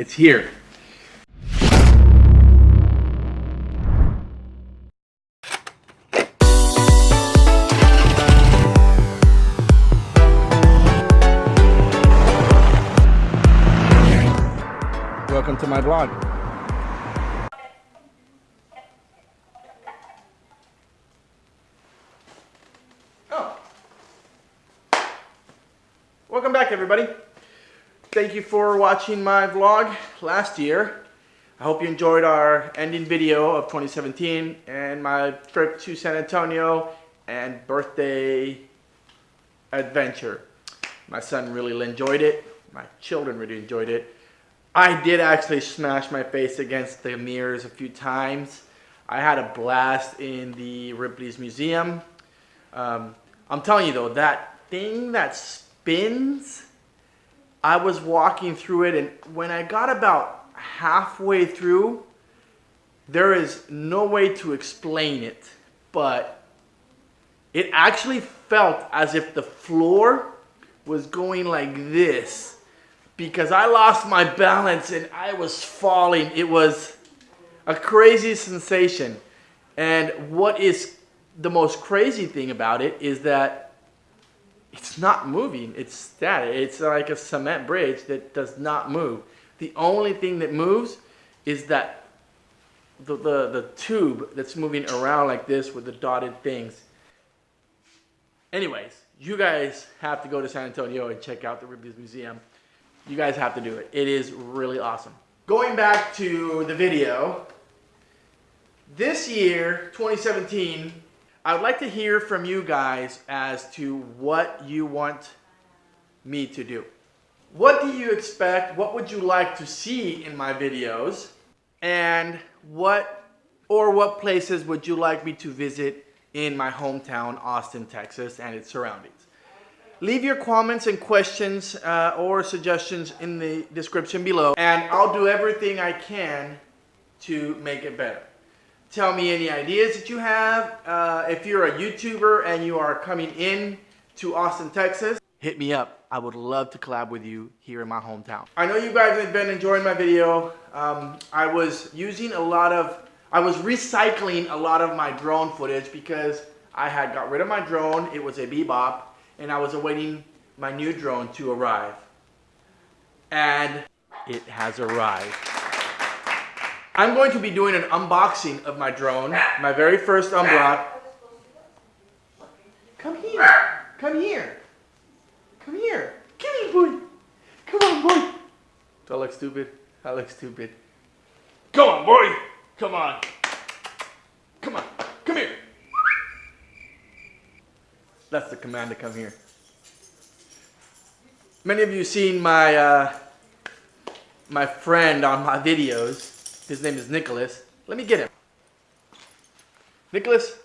It's here. Welcome to my blog. Oh. Welcome back everybody. Thank you for watching my vlog last year. I hope you enjoyed our ending video of 2017 and my trip to San Antonio and birthday adventure. My son really enjoyed it. My children really enjoyed it. I did actually smash my face against the mirrors a few times. I had a blast in the Ripley's Museum. Um, I'm telling you though, that thing that spins I was walking through it and when I got about halfway through, there is no way to explain it, but it actually felt as if the floor was going like this because I lost my balance and I was falling. It was a crazy sensation. And what is the most crazy thing about it is that it's not moving. It's static. It's like a cement bridge that does not move. The only thing that moves is that the, the, the tube that's moving around like this with the dotted things. Anyways, you guys have to go to San Antonio and check out the Ripley's Museum. You guys have to do it. It is really awesome. Going back to the video, this year, 2017, I would like to hear from you guys as to what you want me to do. What do you expect? What would you like to see in my videos? And what or what places would you like me to visit in my hometown, Austin, Texas and its surroundings? Leave your comments and questions uh, or suggestions in the description below and I'll do everything I can to make it better tell me any ideas that you have. Uh, if you're a YouTuber and you are coming in to Austin, Texas, hit me up. I would love to collab with you here in my hometown. I know you guys have been enjoying my video. Um, I was using a lot of, I was recycling a lot of my drone footage because I had got rid of my drone. It was a Bebop and I was awaiting my new drone to arrive. And it has arrived. I'm going to be doing an unboxing of my drone, my very first unblock. Come here, come here, come here, come here, boy. Come on, boy. Do I look stupid? I look stupid. Come on, boy. Come on. Come on, come here. That's the command to come here. Many of you seen my uh, my friend on my videos his name is Nicholas. Let me get him. Nicholas,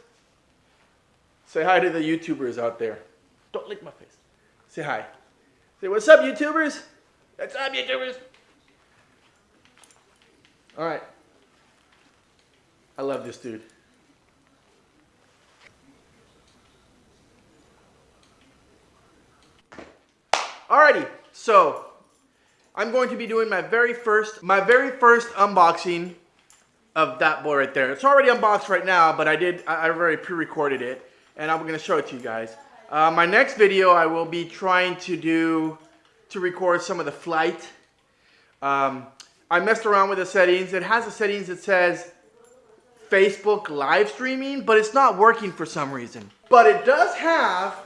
say hi to the YouTubers out there. Don't lick my face. Say hi. Say, what's up, YouTubers? What's up, YouTubers? All right. I love this dude. Alrighty, so I'm going to be doing my very first, my very first unboxing of that boy right there. It's already unboxed right now, but I did, I, already pre-recorded it, and I'm gonna show it to you guys. Uh, my next video, I will be trying to do, to record some of the flight. Um, I messed around with the settings. It has the settings that says Facebook live streaming, but it's not working for some reason. But it does have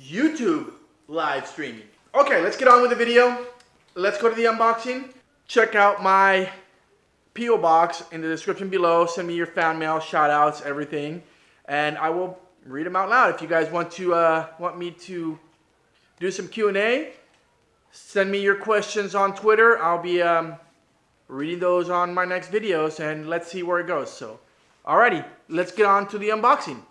YouTube live streaming. Okay, let's get on with the video let's go to the unboxing. Check out my P.O. box in the description below. Send me your fan mail, shout outs, everything. And I will read them out loud. If you guys want to uh, want me to do some Q&A, send me your questions on Twitter. I'll be um, reading those on my next videos and let's see where it goes. So, alrighty, let's get on to the unboxing.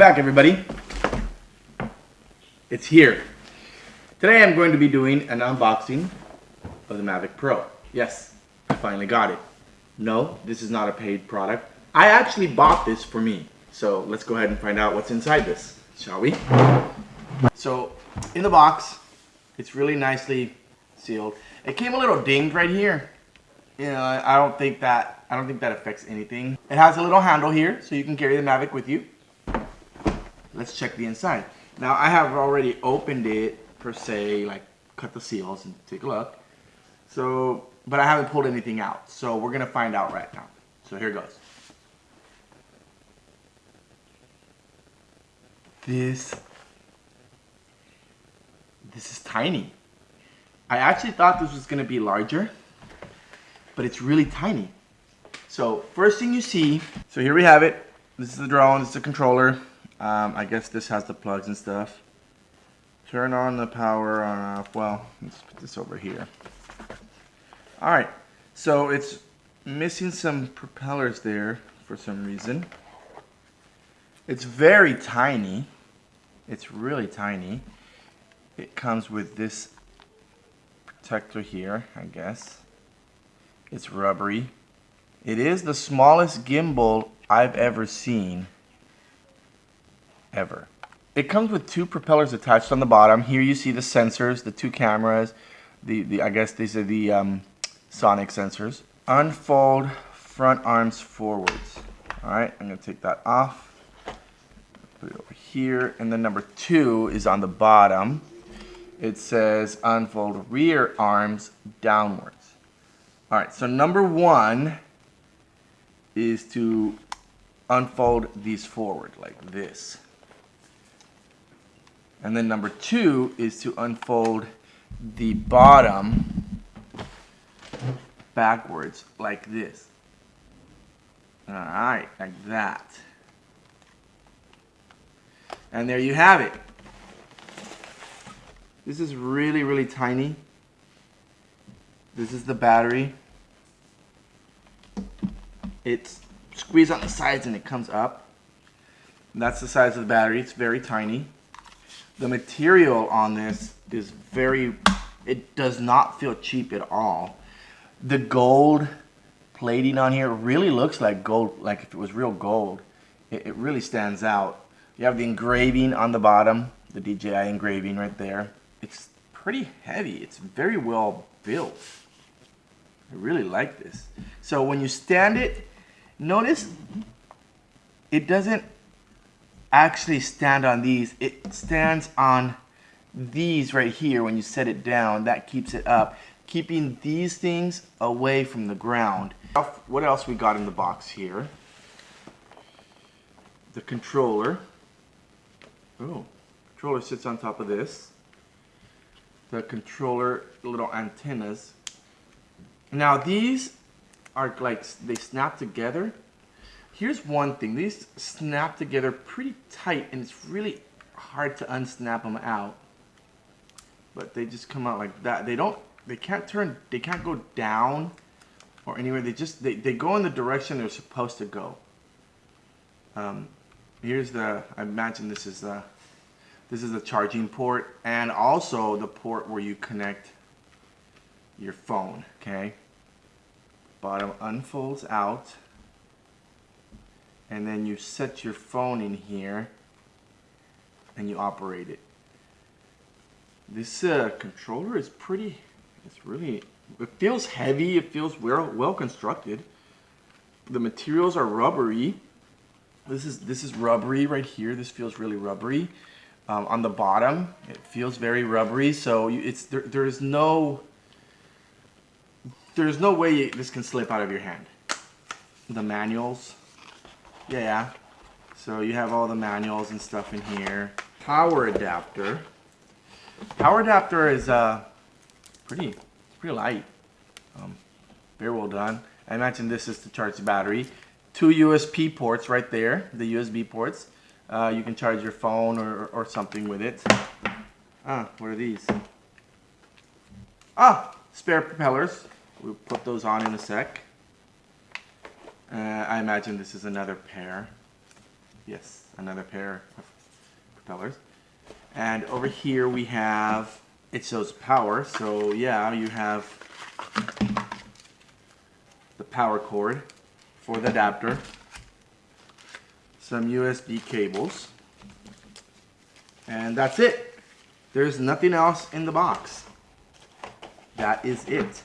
Back everybody. It's here. Today I'm going to be doing an unboxing of the Mavic Pro. Yes, I finally got it. No, this is not a paid product. I actually bought this for me. So let's go ahead and find out what's inside this, shall we? So in the box, it's really nicely sealed. It came a little dinged right here. You know, I don't think that I don't think that affects anything. It has a little handle here, so you can carry the Mavic with you. Let's check the inside. Now I have already opened it per se, like cut the seals and take a look. So, but I haven't pulled anything out. So we're gonna find out right now. So here goes. This, this is tiny. I actually thought this was gonna be larger, but it's really tiny. So first thing you see, so here we have it. This is the drone, this is the controller. Um, I guess this has the plugs and stuff. Turn on the power on off. Well, let's put this over here. All right, so it's missing some propellers there for some reason. It's very tiny. It's really tiny. It comes with this protector here, I guess. It's rubbery. It is the smallest gimbal I've ever seen ever. It comes with two propellers attached on the bottom. Here you see the sensors, the two cameras. The, the I guess these are the um, sonic sensors. Unfold front arms forwards. All right, I'm gonna take that off. Put it over here. And then number two is on the bottom. It says unfold rear arms downwards. All right, so number one is to unfold these forward like this. And then number two is to unfold the bottom backwards like this. All right, like that. And there you have it. This is really, really tiny. This is the battery. It's squeezed on the sides and it comes up. That's the size of the battery. It's very tiny. The material on this is very, it does not feel cheap at all. The gold plating on here really looks like gold, like if it was real gold. It, it really stands out. You have the engraving on the bottom, the DJI engraving right there. It's pretty heavy. It's very well built. I really like this. So when you stand it, notice it doesn't actually stand on these. It stands on these right here when you set it down. That keeps it up, keeping these things away from the ground. What else we got in the box here? The controller. Oh, controller sits on top of this. The controller little antennas. Now these are like, they snap together Here's one thing, these snap together pretty tight and it's really hard to unsnap them out. But they just come out like that. They don't, they can't turn, they can't go down or anywhere. They just, they, they go in the direction they're supposed to go. Um, here's the, I imagine this is the, this is the charging port and also the port where you connect your phone, okay? Bottom unfolds out and then you set your phone in here and you operate it. This uh, controller is pretty, it's really, it feels heavy, it feels well, well constructed. The materials are rubbery. This is, this is rubbery right here, this feels really rubbery. Um, on the bottom, it feels very rubbery, so you, it's there, there's no, there's no way this can slip out of your hand. The manuals, yeah. So you have all the manuals and stuff in here. Power adapter. Power adapter is uh, pretty, pretty light. Um, very well done. I imagine this is to charge the battery. Two USB ports right there, the USB ports. Uh, you can charge your phone or, or something with it. Ah, what are these? Ah, spare propellers. We'll put those on in a sec. Uh, I imagine this is another pair. Yes, another pair of propellers. And over here we have, it shows power. So yeah, you have the power cord for the adapter, some USB cables, and that's it. There's nothing else in the box. That is it.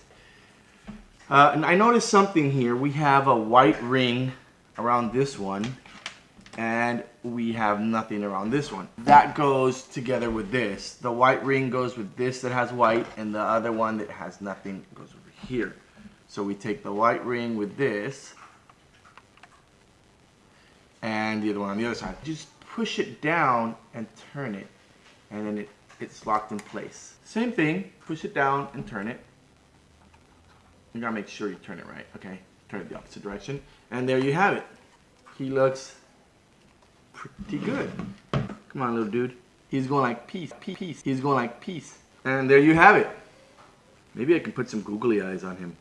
Uh, and I noticed something here. We have a white ring around this one and we have nothing around this one. That goes together with this. The white ring goes with this that has white and the other one that has nothing goes over here. So we take the white ring with this and the other one on the other side. Just push it down and turn it and then it, it's locked in place. Same thing, push it down and turn it. You gotta make sure you turn it right, okay? Turn it the opposite direction. And there you have it. He looks pretty good. Come on, little dude. He's going like peace, peace, peace. He's going like peace. And there you have it. Maybe I can put some googly eyes on him.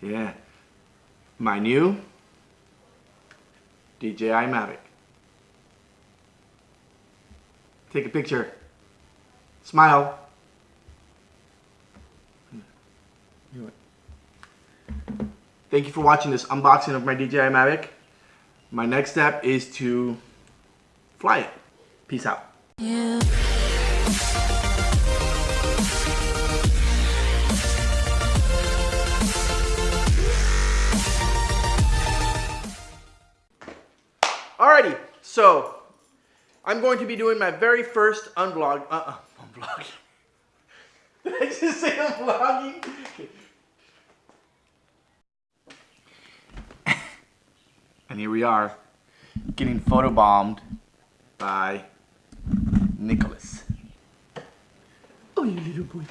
Yeah. My new DJI Mavic. Take a picture. Smile. Thank you for watching this unboxing of my DJI Mavic. My next step is to fly it. Peace out. Yeah. Alrighty, so I'm going to be doing my very first unvlog. Uh, uh unvlog. Did I just say unvlogging? Here we are, getting photobombed by Nicholas. Oh, you little boy.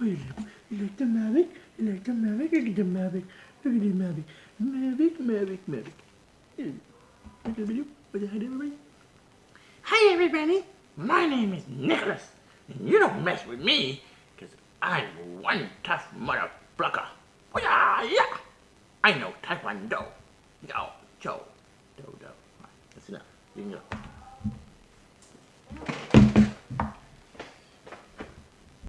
Oh, you little boy. You like the Mavic? You like the Mavic? Look at the Mavic. Look at the Mavic. Mavic, Mavic, Mavic. Hi, everybody. My name is Nicholas. And you don't mess with me, because I'm one tough motherfucker. Oh, yeah, yeah. I know Taekwondo. Go. Joe. Do, do.